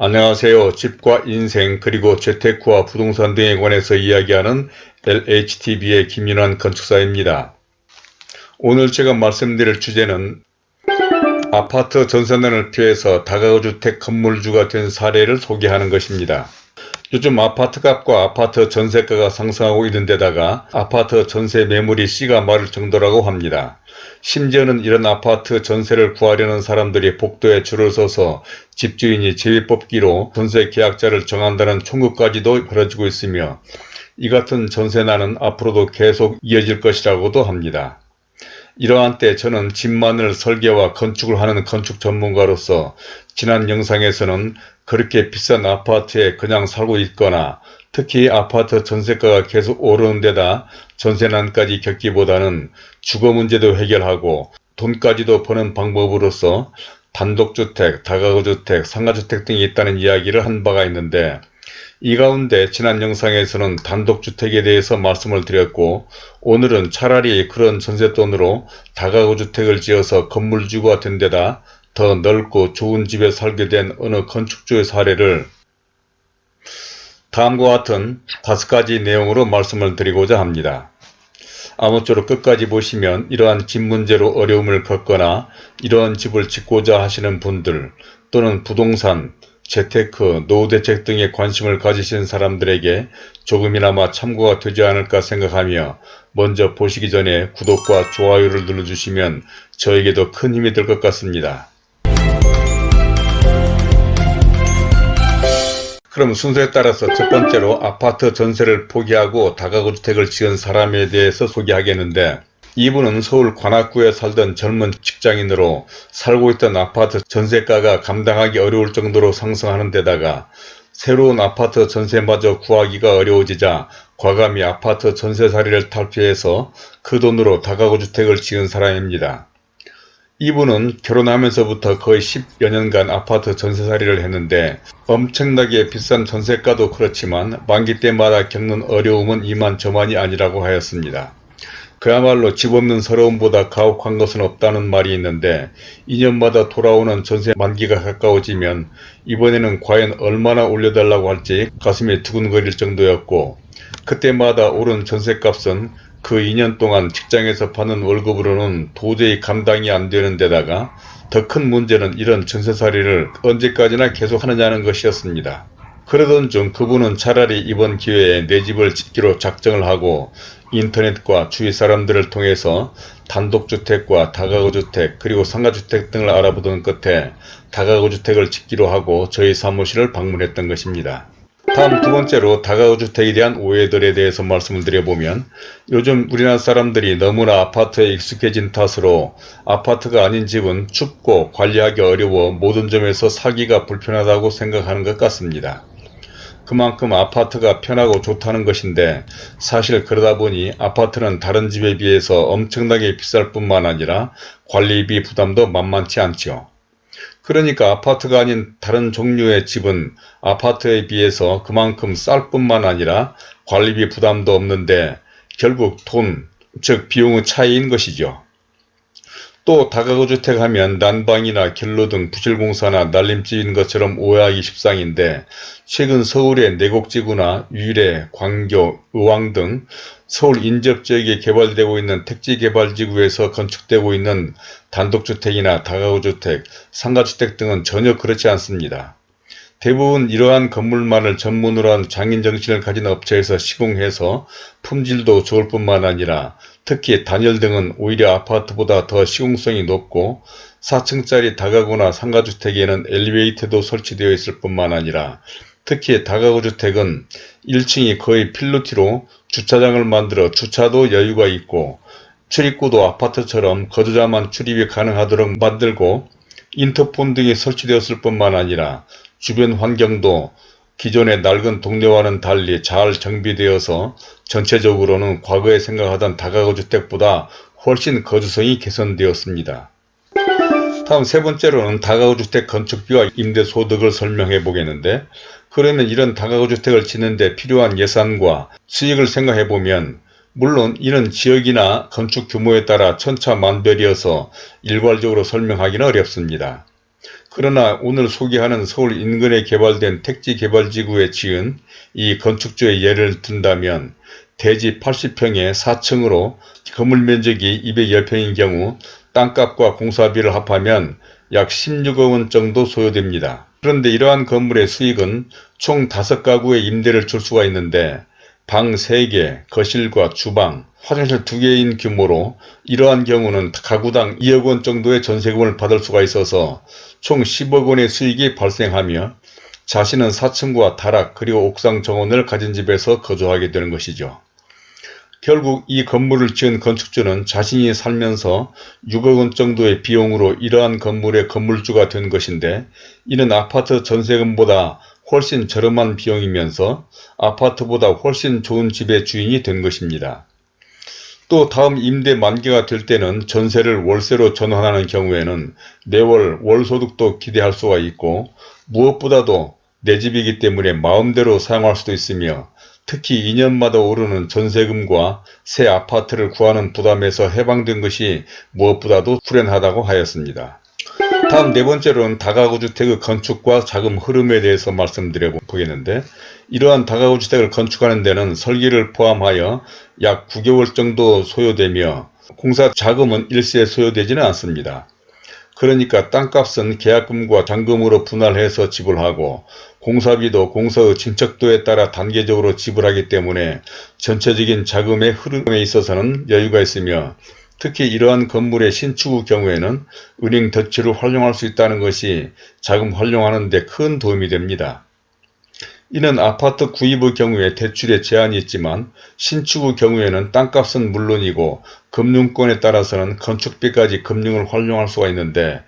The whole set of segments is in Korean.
안녕하세요. 집과 인생 그리고 재테크와 부동산 등에 관해서 이야기하는 LHTV의 김윤환 건축사입니다. 오늘 제가 말씀드릴 주제는 아파트 전세난을 피해서 다가구주택 건물주가 된 사례를 소개하는 것입니다. 요즘 아파트 값과 아파트 전세가가 상승하고 있는 데다가 아파트 전세 매물이 씨가 마를 정도라고 합니다. 심지어는 이런 아파트 전세를 구하려는 사람들이 복도에 줄을 서서 집주인이 제비 뽑기로 전세 계약자를 정한다는 총국까지도 벌어지고 있으며 이 같은 전세난은 앞으로도 계속 이어질 것이라고도 합니다. 이러한 때 저는 집만을 설계와 건축을 하는 건축 전문가로서 지난 영상에서는 그렇게 비싼 아파트에 그냥 살고 있거나 특히 아파트 전세가가 계속 오르는 데다 전세난까지 겪기보다는 주거 문제도 해결하고 돈까지도 버는 방법으로서 단독주택, 다가구주택, 상가주택 등이 있다는 이야기를 한 바가 있는데 이 가운데 지난 영상에서는 단독주택에 대해서 말씀을 드렸고 오늘은 차라리 그런 전세돈으로 다가구주택을 지어서 건물주가 된 데다 더 넓고 좋은 집에 살게 된 어느 건축주의 사례를 다음과 같은 다섯 가지 내용으로 말씀을 드리고자 합니다. 아무쪼록 끝까지 보시면 이러한 집 문제로 어려움을 겪거나 이러한 집을 짓고자 하시는 분들 또는 부동산, 재테크, 노후 대책 등에 관심을 가지신 사람들에게 조금이나마 참고가 되지 않을까 생각하며 먼저 보시기 전에 구독과 좋아요를 눌러주시면 저에게도 큰 힘이 될 것 같습니다. 그럼 순서에 따라서 첫 번째로 아파트 전세를 포기하고 다가구 주택을 지은 사람에 대해서 소개하겠는데 이분은 서울 관악구에 살던 젊은 직장인으로 살고 있던 아파트 전세가가 감당하기 어려울 정도로 상승하는 데다가 새로운 아파트 전세마저 구하기가 어려워지자 과감히 아파트 전세살이를 탈피해서 그 돈으로 다가구 주택을 지은 사람입니다. 이분은 결혼하면서부터 거의 10여 년간 아파트 전세살이를 했는데 엄청나게 비싼 전세가도 그렇지만 만기 때마다 겪는 어려움은 이만저만이 아니라고 하였습니다. 그야말로 집 없는 서러움보다 가혹한 것은 없다는 말이 있는데 2년마다 돌아오는 전세 만기가 가까워지면 이번에는 과연 얼마나 올려달라고 할지 가슴이 두근거릴 정도였고 그때마다 오른 전세값은 그 2년 동안 직장에서 받는 월급으로는 도저히 감당이 안 되는 데다가 더 큰 문제는 이런 전세살이를 언제까지나 계속하느냐는 것이었습니다. 그러던 중 그분은 차라리 이번 기회에 내 집을 짓기로 작정을 하고 인터넷과 주위 사람들을 통해서 단독주택과 다가구주택 그리고 상가주택 등을 알아보던 끝에 다가구주택을 짓기로 하고 저희 사무실을 방문했던 것입니다. 다음 두 번째로 다가구주택에 대한 오해들에 대해서 말씀을 드려보면 요즘 우리나라 사람들이 너무나 아파트에 익숙해진 탓으로 아파트가 아닌 집은 춥고 관리하기 어려워 모든 점에서 사기가 불편하다고 생각하는 것 같습니다. 그만큼 아파트가 편하고 좋다는 것인데 사실 그러다 보니 아파트는 다른 집에 비해서 엄청나게 비쌀 뿐만 아니라 관리비 부담도 만만치 않죠. 그러니까 아파트가 아닌 다른 종류의 집은 아파트에 비해서 그만큼 쌀 뿐만 아니라 관리비 부담도 없는데 결국 돈, 즉 비용의 차이인 것이죠. 또 다가구주택 하면 난방이나 결로 등 부실공사나 날림집인 것처럼 오해하기 십상인데 최근 서울의 내곡지구나 유래, 광교, 의왕 등 서울 인접 지역에 개발되고 있는 택지개발지구에서 건축되고 있는 단독주택이나 다가구주택, 상가주택 등은 전혀 그렇지 않습니다. 대부분 이러한 건물만을 전문으로 한 장인 정신을 가진 업체에서 시공해서 품질도 좋을 뿐만 아니라 특히 단열 등은 오히려 아파트보다 더 시공성이 높고 4층짜리 다가구나 상가주택에는 엘리베이터도 설치되어 있을 뿐만 아니라 특히 다가구 주택은 1층이 거의 필로티로 주차장을 만들어 주차도 여유가 있고 출입구도 아파트처럼 거주자만 출입이 가능하도록 만들고 인터폰 등이 설치되었을 뿐만 아니라 주변 환경도 기존의 낡은 동네와는 달리 잘 정비되어서 전체적으로는 과거에 생각하던 다가구주택보다 훨씬 거주성이 개선되었습니다. 다음 세 번째로는 다가구주택 건축비와 임대소득을 설명해 보겠는데 그러면 이런 다가구주택을 짓는데 필요한 예산과 수익을 생각해 보면 물론 이는 지역이나 건축 규모에 따라 천차만별이어서 일괄적으로 설명하기는 어렵습니다. 그러나 오늘 소개하는 서울 인근에 개발된 택지개발지구에 지은 이 건축주의 예를 든다면 대지 80평에 4층으로 건물 면적이 210평인 경우 땅값과 공사비를 합하면 약 16억원 정도 소요됩니다. 그런데 이러한 건물의 수익은 총 5가구의 임대를 줄 수가 있는데 방 3개, 거실과 주방, 화장실 2개인 규모로 이러한 경우는 가구당 2억원 정도의 전세금을 받을 수가 있어서 총 10억원의 수익이 발생하며 자신은 4층과 다락 그리고 옥상 정원을 가진 집에서 거주하게 되는 것이죠. 결국 이 건물을 지은 건축주는 자신이 살면서 6억원 정도의 비용으로 이러한 건물의 건물주가 된 것인데 이는 아파트 전세금보다 훨씬 저렴한 비용이면서 아파트보다 훨씬 좋은 집의 주인이 된 것입니다. 또 다음 임대 만기가 될 때는 전세를 월세로 전환하는 경우에는 매월 월소득도 기대할 수가 있고 무엇보다도 내 집이기 때문에 마음대로 사용할 수도 있으며 특히 2년마다 오르는 전세금과 새 아파트를 구하는 부담에서 해방된 것이 무엇보다도 불행하다고 하였습니다. 다음 네 번째로는 다가구 주택의 건축과 자금 흐름에 대해서 말씀드려 보겠는데 이러한 다가구 주택을 건축하는 데는 설계를 포함하여 약 9개월 정도 소요되며 공사 자금은 일시에 소요되지는 않습니다. 그러니까 땅값은 계약금과 잔금으로 분할해서 지불하고 공사비도 공사의 진척도에 따라 단계적으로 지불하기 때문에 전체적인 자금의 흐름에 있어서는 여유가 있으며 특히 이러한 건물의 신축의 경우에는 은행 대출을 활용할 수 있다는 것이 자금 활용하는 데 큰 도움이 됩니다. 이는 아파트 구입의 경우에 대출에 제한이 있지만 신축의 경우에는 땅값은 물론이고 금융권에 따라서는 건축비까지 금융을 활용할 수가 있는데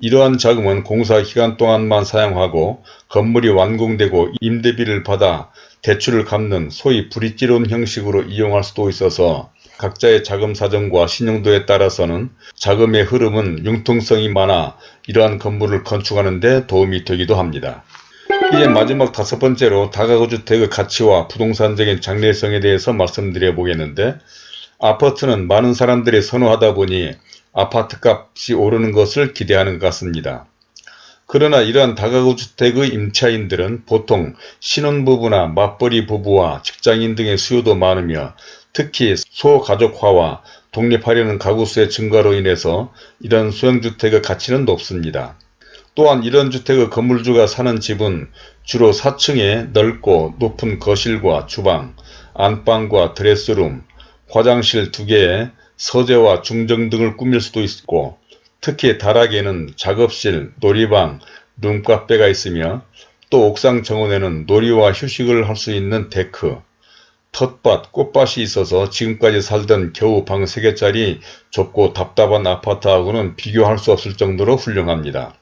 이러한 자금은 공사 기간 동안만 사용하고 건물이 완공되고 임대비를 받아 대출을 갚는 소위 브릿지론 형식으로 이용할 수도 있어서 각자의 자금 사정과 신용도에 따라서는 자금의 흐름은 융통성이 많아 이러한 건물을 건축하는 데 도움이 되기도 합니다. 이제 마지막 다섯 번째로 다가구 주택의 가치와 부동산적인 장래성에 대해서 말씀드려 보겠는데 아파트는 많은 사람들이 선호하다 보니 아파트 값이 오르는 것을 기대하는 것 같습니다. 그러나 이러한 다가구 주택의 임차인들은 보통 신혼부부나 맞벌이 부부와 직장인 등의 수요도 많으며 특히 소가족화와 독립하려는 가구수의 증가로 인해서 이런 소형주택의 가치는 높습니다. 또한 이런 주택의 건물주가 사는 집은 주로 4층에 넓고 높은 거실과 주방, 안방과 드레스룸, 화장실 2개에 서재와 중정 등을 꾸밀 수도 있고 특히 다락에는 작업실, 놀이방, 룸카페가 있으며 또 옥상 정원에는 놀이와 휴식을 할 수 있는 데크, 텃밭, 꽃밭이 있어서 지금까지 살던 겨우 방 3개짜리 좁고 답답한 아파트하고는 비교할 수 없을 정도로 훌륭합니다.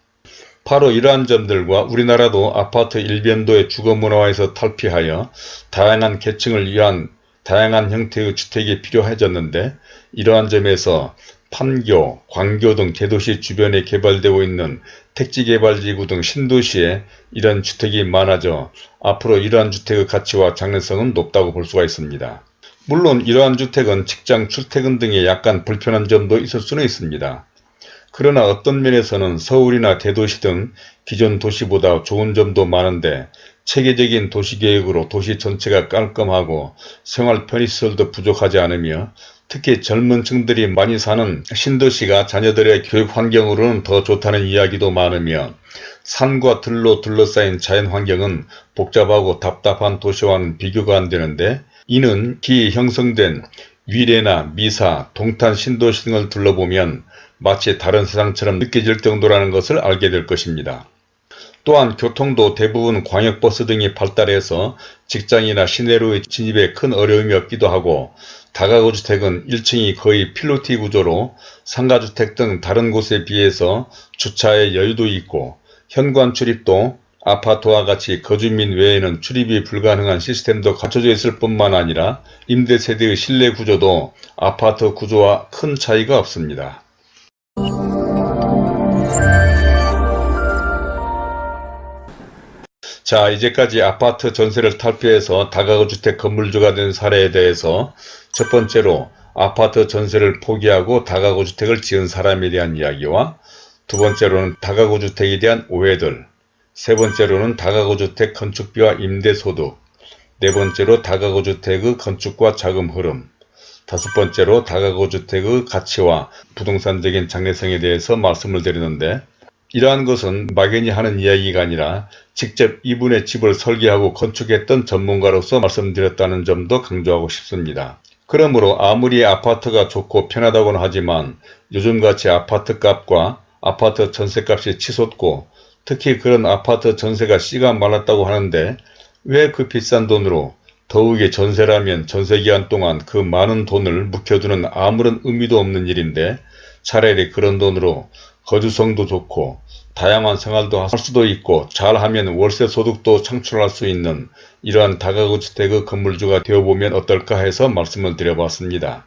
바로 이러한 점들과 우리나라도 아파트 일변도의 주거문화에서 탈피하여 다양한 계층을 위한 다양한 형태의 주택이 필요해졌는데 이러한 점에서 판교, 광교 등 대도시 주변에 개발되고 있는 택지개발지구 등 신도시에 이런 주택이 많아져 앞으로 이러한 주택의 가치와 장래성은 높다고 볼 수가 있습니다. 물론 이러한 주택은 직장 출퇴근 등의 약간 불편한 점도 있을 수는 있습니다. 그러나 어떤 면에서는 서울이나 대도시 등 기존 도시보다 좋은 점도 많은데 체계적인 도시계획으로 도시 전체가 깔끔하고 생활 편의시설도 부족하지 않으며 특히 젊은 층들이 많이 사는 신도시가 자녀들의 교육 환경으로는 더 좋다는 이야기도 많으며 산과 들로 둘러싸인 자연 환경은 복잡하고 답답한 도시와는 비교가 안 되는데 이는 기 형성된 위례나 미사, 동탄 신도시 등을 둘러보면 마치 다른 세상처럼 느껴질 정도라는 것을 알게 될 것입니다. 또한 교통도 대부분 광역버스 등이 발달해서 직장이나 시내로의 진입에 큰 어려움이 없기도 하고 다가구 주택은 1층이 거의 필로티 구조로 상가주택 등 다른 곳에 비해서 주차에 여유도 있고 현관 출입도 아파트와 같이 거주민 외에는 출입이 불가능한 시스템도 갖춰져 있을 뿐만 아니라 임대세대의 실내 구조도 아파트 구조와 큰 차이가 없습니다. 자 이제까지 아파트 전세를 탈피해서 다가구 주택 건물주가 된 사례에 대해서 첫 번째로 아파트 전세를 포기하고 다가구 주택을 지은 사람에 대한 이야기와 두 번째로는 다가구 주택에 대한 오해들, 세 번째로는 다가구 주택 건축비와 임대소득, 네 번째로 다가구 주택의 건축과 자금 흐름, 다섯 번째로 다가구 주택의 가치와 부동산적인 장래성에 대해서 말씀을 드리는데 이러한 것은 막연히 하는 이야기가 아니라 직접 이분의 집을 설계하고 건축했던 전문가로서 말씀드렸다는 점도 강조하고 싶습니다. 그러므로 아무리 아파트가 좋고 편하다고는 하지만 요즘같이 아파트 값과 아파트 전세값이 치솟고 특히 그런 아파트 전세가 씨가 말랐다고 하는데 왜 그 비싼 돈으로 더욱이 전세라면 전세기간 동안 그 많은 돈을 묵혀두는 아무런 의미도 없는 일인데 차라리 그런 돈으로 거주성도 좋고 다양한 생활도 할 수도 있고 잘하면 월세 소득도 창출할 수 있는 이러한 다가구 주택의 건물주가 되어보면 어떨까 해서 말씀을 드려봤습니다.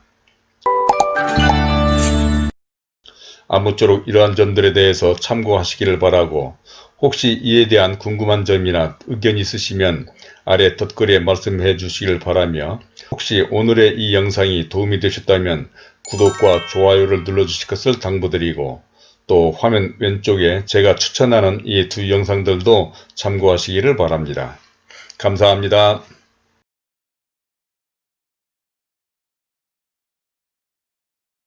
아무쪼록 이러한 점들에 대해서 참고하시기를 바라고 혹시 이에 대한 궁금한 점이나 의견 있으시면 아래 덧글에 말씀해 주시길 바라며 혹시 오늘의 이 영상이 도움이 되셨다면 구독과 좋아요를 눌러주실 것을 당부드리고 또 화면 왼쪽에 제가 추천하는 이 두 영상들도 참고하시기를 바랍니다. 감사합니다.